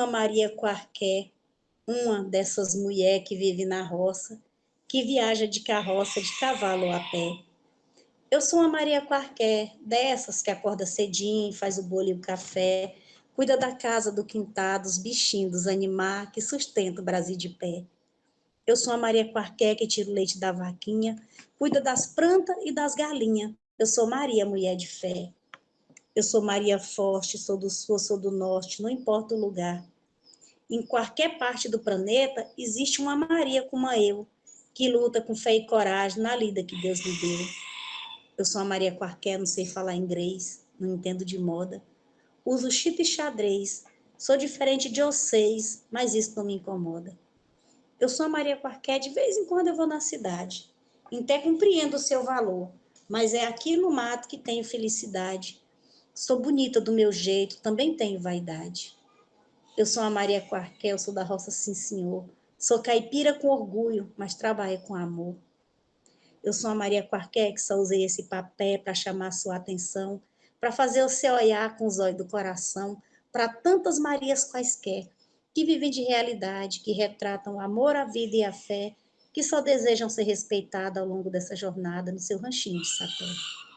uma Maria qualquer, uma dessas mulheres que vive na roça, que viaja de carroça, de cavalo a pé. Eu sou uma Maria qualquer, dessas que acorda cedinho, faz o bolo e o café, cuida da casa, do quintal, dos bichinhos, dos animais, que sustenta o Brasil de pé. Eu sou a Maria qualquer que tira o leite da vaquinha, cuida das plantas e das galinhas. Eu sou Maria, mulher de fé. Eu sou Maria forte, sou do sul, sou do norte, não importa o lugar. Em qualquer parte do planeta existe uma Maria como eu, que luta com fé e coragem na lida que Deus lhe deu. Eu sou a Maria qualquer, não sei falar inglês, não entendo de moda. Uso chip e xadrez, sou diferente de vocês, mas isso não me incomoda. Eu sou a Maria qualquer, de vez em quando eu vou na cidade. Até compreendo o seu valor, mas é aqui no mato que tenho felicidade. Sou bonita do meu jeito, também tenho vaidade. Eu sou a Maria Quarquel, sou da roça, sim senhor. Sou caipira com orgulho, mas trabalho com amor. Eu sou a Maria Quarquel, que só usei esse papel para chamar sua atenção, para fazer você olhar com os olhos do coração, para tantas Marias quaisquer, que vivem de realidade, que retratam o amor, a vida e a fé, que só desejam ser respeitadas ao longo dessa jornada no seu ranchinho de sapé.